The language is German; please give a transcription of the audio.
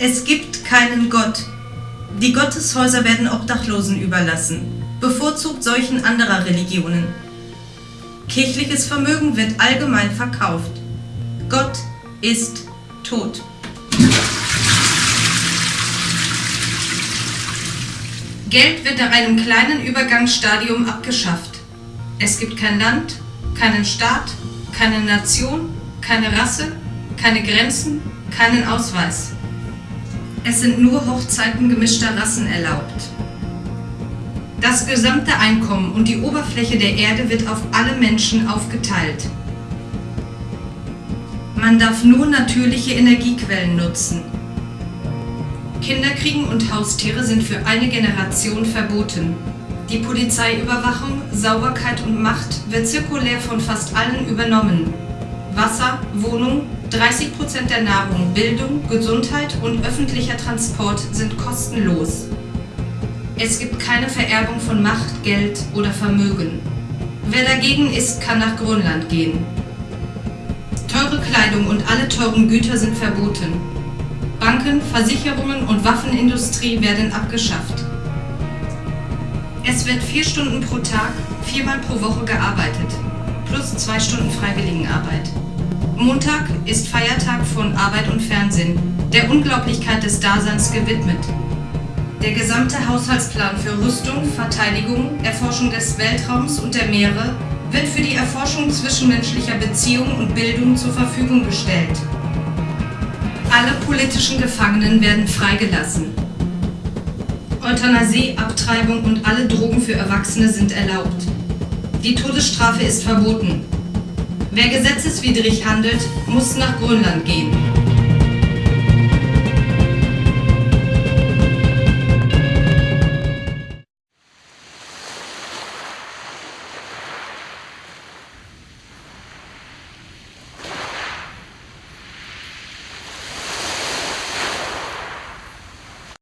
Es gibt keinen Gott. Die Gotteshäuser werden Obdachlosen überlassen, bevorzugt solchen anderer Religionen. Kirchliches Vermögen wird allgemein verkauft. Gott ist tot. Geld wird nach einem kleinen Übergangsstadium abgeschafft. Es gibt kein Land, keinen Staat, keine Nation, keine Rasse, keine Grenzen, keinen Ausweis. Es sind nur Hochzeiten gemischter Rassen erlaubt. Das gesamte Einkommen und die Oberfläche der Erde wird auf alle Menschen aufgeteilt. Man darf nur natürliche Energiequellen nutzen. Kinderkriegen und Haustiere sind für eine Generation verboten. Die Polizeiüberwachung, Sauberkeit und Macht wird zirkulär von fast allen übernommen. Wasser, Wohnung, 30% der Nahrung, Bildung, Gesundheit und öffentlicher Transport sind kostenlos. Es gibt keine Vererbung von Macht, Geld oder Vermögen. Wer dagegen ist, kann nach Grönland gehen. Teure Kleidung und alle teuren Güter sind verboten. Banken, Versicherungen und Waffenindustrie werden abgeschafft. Es wird vier Stunden pro Tag, viermal pro Woche gearbeitet, plus zwei Stunden Freiwilligenarbeit. Montag ist Feiertag von Arbeit und Fernsehen, der Unglaublichkeit des Daseins gewidmet. Der gesamte Haushaltsplan für Rüstung, Verteidigung, Erforschung des Weltraums und der Meere wird für die Erforschung zwischenmenschlicher Beziehungen und Bildung zur Verfügung gestellt. Alle politischen Gefangenen werden freigelassen. Euthanasie, Abtreibung und alle Drogen für Erwachsene sind erlaubt. Die Todesstrafe ist verboten. Wer gesetzeswidrig handelt, muss nach Grönland gehen.